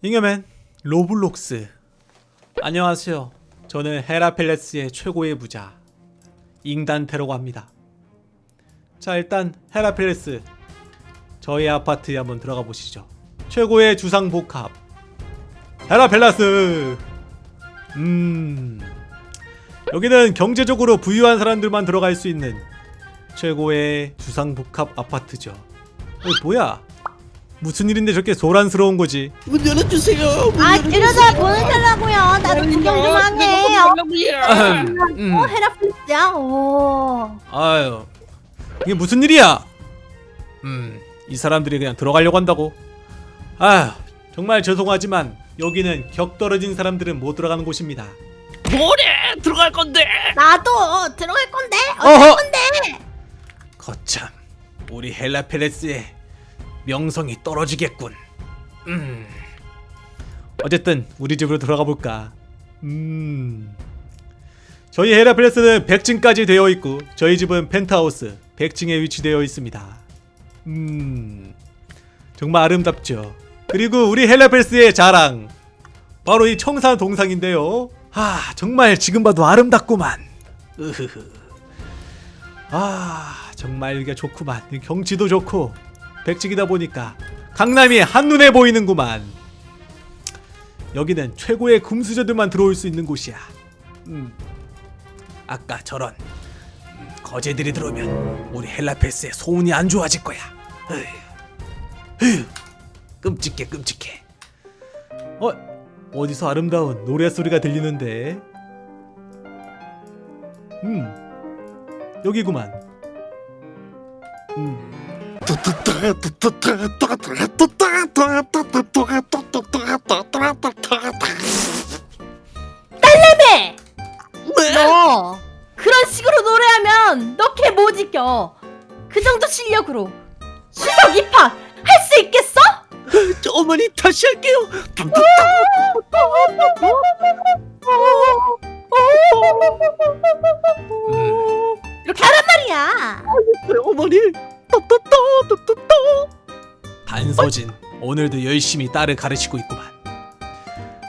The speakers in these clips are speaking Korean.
잉여맨 로블록스. 안녕하세요. 저는 헤라팰리스의 최고의 부자 잉단테라고 합니다. 자 일단 헤라팰리스 저희 아파트에 한번 들어가 보시죠. 최고의 주상복합 헤라팰리스! 음 여기는 경제적으로 부유한 사람들만 들어갈 수 있는 최고의 주상복합 아파트죠. 어, 뭐야 무슨 일인데 저렇게 소란스러운 거지 문 열어주세요. 문 아 열어주세요. 들여다 보내달라고요. 나도 구경 좀 하게. 어, 음. 어 헤라플스야. 오. 아유 이게 무슨 일이야 음이 사람들이 그냥 들어가려고 한다고 아휴 정말 죄송하지만 여기는 격 떨어진 사람들은 못 들어가는 곳입니다 뭐래? 들어갈 건데. 나도 들어갈 건데. 어허. 어쩔 건데. 거참 우리 헬라펠레스의 명성이 떨어지겠군. 음. 어쨌든 우리 집으로 들어가 볼까? 음. 저희 헬라펠레스는 100층까지 되어 있고 저희 집은 펜트하우스 100층에 위치되어 있습니다. 음. 정말 아름답죠? 그리고 우리 헬라펠레스의 자랑. 바로 이 청산 동상인데요. 아 정말 지금 봐도 아름답구만. 으흐흐. 아 정말 여기가 좋구만. 경치도 좋고 백직이다 보니까 강남이 한눈에 보이는구만 여기는 최고의 금수저들만 들어올 수 있는 곳이야 음. 아까 저런 음, 거제들이 들어오면 우리 헬라페스의 소운이 안 좋아질 거야 으휴. 끔찍해 끔찍해 어? 어디서 아름다운 노래소리가 들리는데 음 여기구만 음. 딸내미. 왜? 너 그런 식으로 노래하면 너 걔 못 이겨. 그 정도 실력으로 수석 입학 할 수 있겠어? 저 어머니 다시 할게요. 이렇게 하란 말이야. 어머니. 또또또또또또. 반서진 오늘도 열심히 딸을 가르치고 있구만.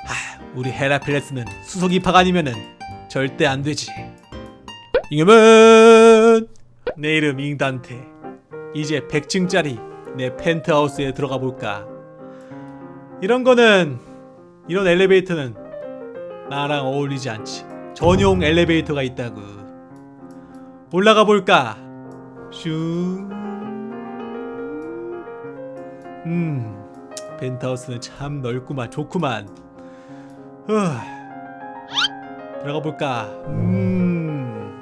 하, 우리 헤라필레스는 수석 입학 아니면은 절대 안 되지. 잉여맨! 내 이름 잉단테. 이제 100층짜리 내 펜트하우스에 들어가 볼까? 이런 거는 이런 엘리베이터는 나랑 어울리지 않지. 전용 엘리베이터가 있다고. 올라가 볼까? 슝 음, 펜트하우스는 참 넓구만, 좋구만. 후, 들어가 볼까. 음,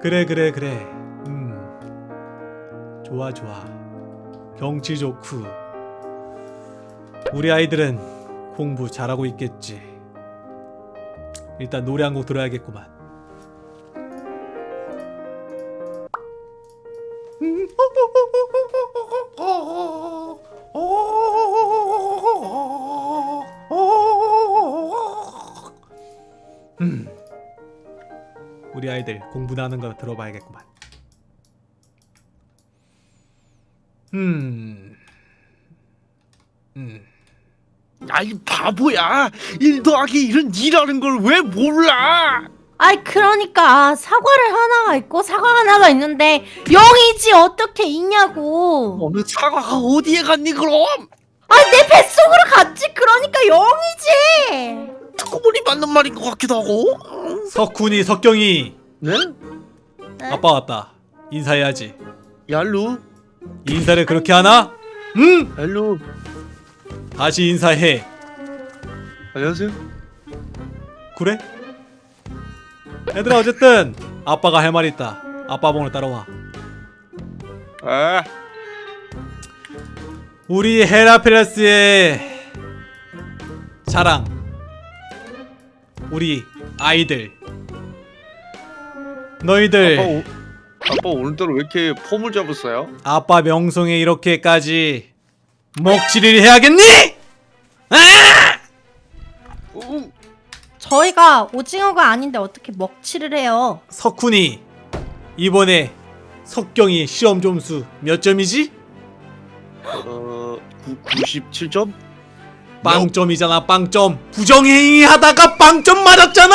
그래, 그래, 그래. 음, 좋아, 좋아. 경치 좋고. 우리 아이들은 공부 잘하고 있겠지. 일단 노래 한 곡 들어야겠구만. 음. 우리 아이들 공부나 하는 거 들어봐야겠구만. 음. 음. 아이 바보야. 일 더하기 1은 2라는 걸 왜 몰라? 아이 그러니까 사과를 하나가 있고 사과 하나가 있는데 0이지 어떻게 있냐고. 어느 사과가 어디에 갔니 그럼? 아니 내 뱃속으로 갔지 그러니까 0이지. 듣고 보니 맞는 말인 것 같기도 하고. 석훈이, 석경이. 네? 아빠 왔다. 인사해야지. 얄루. 인사를 그렇게 하나? 응? 얄루. 다시 인사해. 안녕하세요. 그래? 얘들아 어쨌든 아빠가 할 말이 있다. 아빠 봉을 따라와. 아. 우리 헤라페라스의 자랑. 우리 아이들. 너희들 아빠, 오, 아빠 오늘따라 왜 이렇게 폼을 잡았어요? 아빠 명성에 이렇게까지 먹칠을 해야겠니? 저희가 오징어가 아닌데 어떻게 먹칠을 해요? 석훈이 이번에 석경이 시험 점수 몇 점이지? 어, 97점? 빵점이잖아 빵점. 부정행위 하다가 빵점 맞았잖아!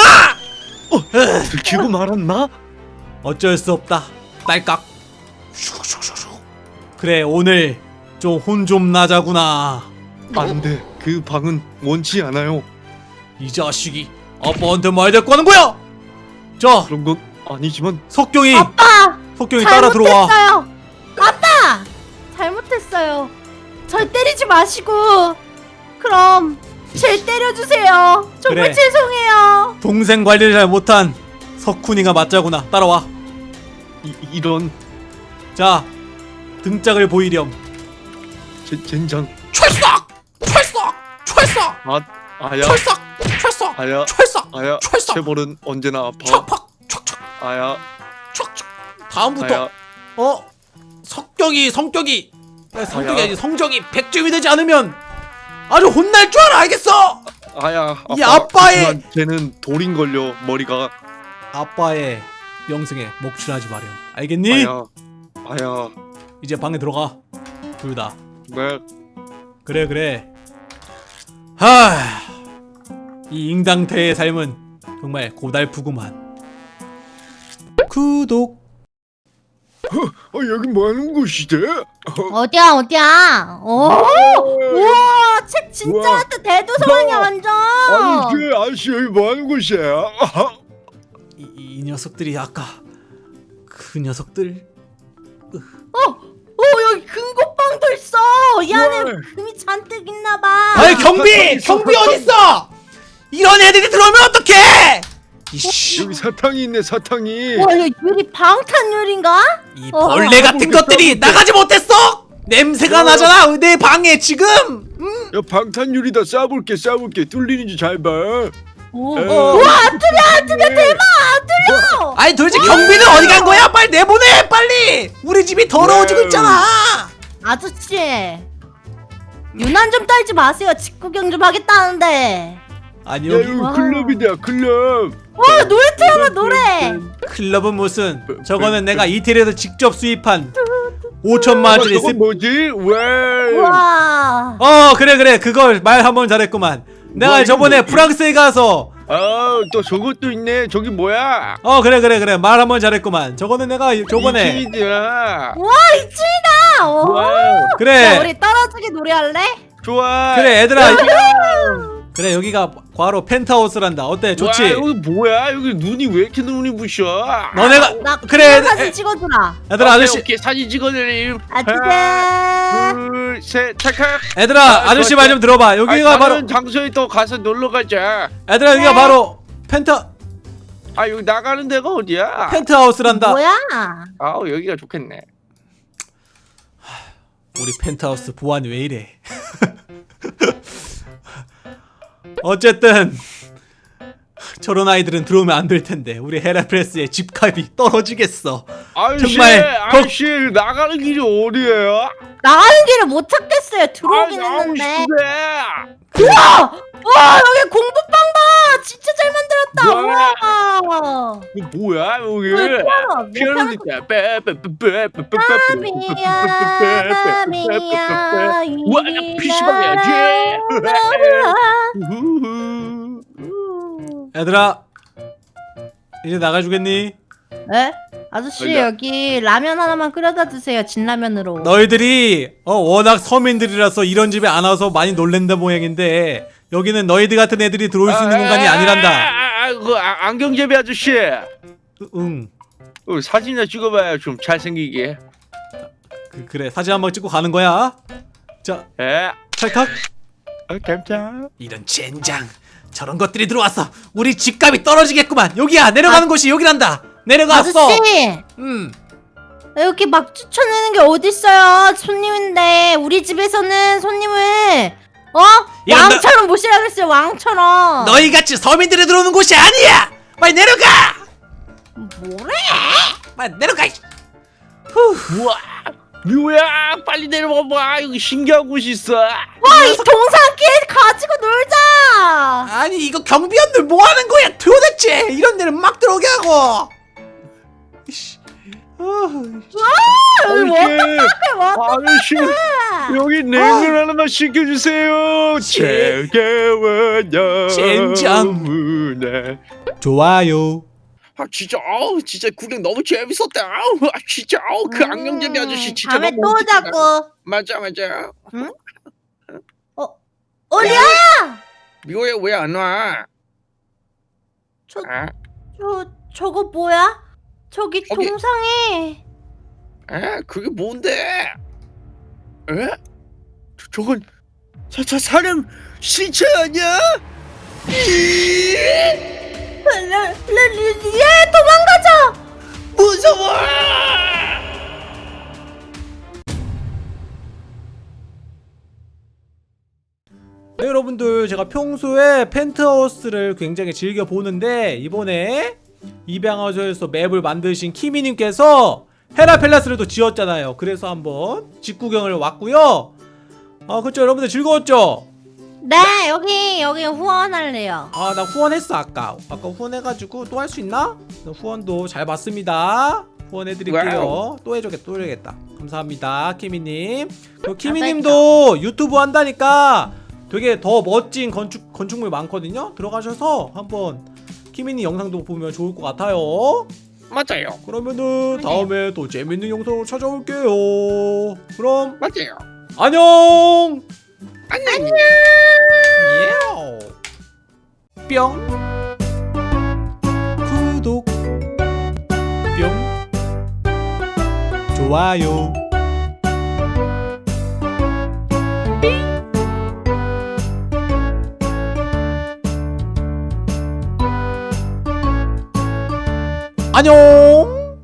들키고 말았나? 어쩔 수 없다. 딸깍. 그래 오늘 좀 혼좀 나자구나. 안돼. 그 방은 원치 않아요. 이 자식이 아빠한테 말 대꾸 하는 거야? 자 그런 건 아니지만 석경이 아빠! 석경이 따라 들어와. 잘못했어요. 아빠! 잘못했어요. 절 때리지 마시고. 그럼 절 때려주세요. 정말 그래. 죄송해요. 동생 관리를 잘 못한 석훈이가 맞자구나. 따라와. 이, 이런. 자 등짝을 보이렴. 제, 젠장. 철썩! 철썩! 철썩! 아 아야. 철썩 철썩 아야 철썩 아야 철썩 체벌은 언제나 아파. 촥팍 촥촥 아야. 촥촥 다음부터 아야. 어? 성격이 성격이. 야, 성격이 아야. 아니 성적이 100점이 되지 않으면 아주 혼날 줄 알아 알겠어? 아야 이 아빠, 아빠의- 하지만 쟤는 돌인 걸려 머리가. 아빠의 명승에 목출하지 마렴. 알겠니? 아야 아야. 이제 방에 들어가. 둘 다. 네. 그래 그래. 하 이 잉당태의 삶은 정말 고달프구만 구독 어, 여기 뭐 하는 곳이지? 어디야 어디야? 오 우와 책 진짜 우와. 같아 대도서관이야 완전. 그 아저씨 여기 뭐 하는 곳이에요? 이, 이 녀석들이 아까 그 녀석들 오 여기 금고빵도 있어. 이 안에. 금이 잔뜩 있나봐. 아이 경비 경비 어딨어 이런 애들이 들어오면 어떡해 이씨 여기 사탕이 있네 사탕이 와 이거 유리 방탄 유리인가? 이 어, 벌레 같은 해볼게, 것들이. 나가지 못했어 냄새가 어. 나잖아 내 방에 지금 음? 야 방탄유리다 쏴볼게 쏴볼게 뚫리는지 잘봐 오. 어. 우와 뚫려 뚫려 대박 뚫려. 아니 도대체 경비는 어디 간 거야 빨리 내보내 빨리 우리 집이 더러워지고 wow. 있잖아 아저씨 유난 좀 떨지 마세요. 직구경 좀 하겠다는데. 아니 야 여기 와. 클럽이다 클럽. 와 노래 틀어봐 노래. 클럽은 무슨? 저거는 내가 이태리에서 직접 수입한 5천만 원짜리 저건 스... 뭐지? 왜? 와. 어 그래 그래. 그걸 말 한 번 잘했구만. 내가 뭐, 저번에 뭐- 프랑스에 가서 아또 저것도 있네. 저기 뭐야? 어 그래 그래 그래. 말 한 번 잘했구만. 저거는 내가 저번에 이층이다! 와 자, 그래. 우리 떨어지게 노래할래? 좋아. 그래 얘들아 그래 여기가 바로 펜트하우스란다. 어때? 좋지? 와 여기 뭐야? 여기 눈이 왜 이렇게 눈이 부셔? 너네가 나 그래 사진 애- 찍어주라. 얘들아 아저씨 오케이. 사진 찍어드림 아저씨. 둘셋 찰칵 얘들아 아, 아저씨. 말 좀 들어봐. 여기가 아, 바로 다른 장소에 또 가서 놀러 가자. 얘들아 여기가 네. 바로 펜트 아 여기 나가는 데가 어디야? 펜트하우스란다. 뭐야? 아 여기가 좋겠네. 우리 펜트하우스 보안이 왜 이래 어쨌든 저런 아이들은 들어오면 안 될 텐데 우리 헤라프레스의 집값이 떨어지겠어 아저씨 정말 아저씨 나가는 길이 어디예요? 나가는 길을 못 찾겠어요. 들어오긴 아, 나오고 했는데. 싶은데. 우와! 와 여기 공부방 이거 뭐야 여기? 피아노 진짜. 마미야 마미야 와 피시방 해야지. 얘들아 이제 나가주겠니? 네? 아저씨 아니야. 여기 라면 하나만 끓여다 주세요 진라면으로 너희들이 어, 워낙 서민들이라서 이런 집에 안 와서 많이 놀랜다 모양인데 여기는 너희들 같은 애들이 들어올 수 있는 공간이 아니란다 아, 아, 그 아, 안경제비 아저씨. 응. 어, 사진이나 찍어봐요 좀 잘생기게. 그, 그래 사진 한번 찍고 가는 거야. 자 에? 찰칵. 아, 감사 이런 젠장. 저런 것들이 들어왔어. 우리 집값이 떨어지겠구만. 여기야 내려가는 곳이 여기란다. 내려갔어 아저씨! 음. 이렇게 막 추천하는 게 어딨어요? 손님인데 우리 집에서는 손님을 어? 왕처럼 모시라 그랬어요. 왕처럼. 너희 같이 서민들이 들어오는 곳이 아니야 빨리 내려가 뭐래? 빨리 내려가 이씨. 우와 뮤야 빨리 내려와봐 여기 신기한 곳이 있어 와, 이 동산길 가지고 놀자. 아니 이거 경비원들 뭐 하는 거야 도대체 이런 데는 막 들어오게 하고 이씨. 아, 뭐 아저씨, 여기 냉면 하나만 시켜주세요. 제- 제게워냐 젠장. 문에. 좋아요. 아 진짜 아우 진짜 구경 너무 재밌었다. 아우 아, 진짜 아우 그 악령제비 아저씨 진짜 음, 다음에 너무 또 웃기다. 자꾸 맞아 맞아. 어디야 미호야 왜 안 와? 저, 아, 저 저거 뭐야 저기 동상에 에 그게 뭔데? 에? 저, 저건 사, 사, 사령 신체 아니야? 레레레예 도망가자 무서워! 네, 여러분들 제가 평소에 펜트하우스를 굉장히 즐겨 보는데 이번에 입양하셔서 맵을 만드신 키미님께서 헤라펠라스를 또 지었잖아요. 그래서 한번 직구경을 왔고요. 아 그렇죠 여러분들 즐거웠죠? 네 여기 여기 후원할래요 아 나 후원했어 아까 아까 후원해가지고 또 할 수 있나? 나 후원도 잘 받습니다 후원해드릴게요 wow. 또 해줘겠다 또 해줘겠다 감사합니다 키미님 그리고 키미님도 유튜브 한다니까 되게 더 멋진 건축, 건축물 많거든요 들어가셔서 한번 키미님 영상도 보면 좋을 것 같아요. 맞아요, 그러면은 다음에 또 재밌는 영상으로 찾아올게요. 그럼 맞아요. 안녕! 안녕. 뿅. 구독. 뿅. 좋아요 안녕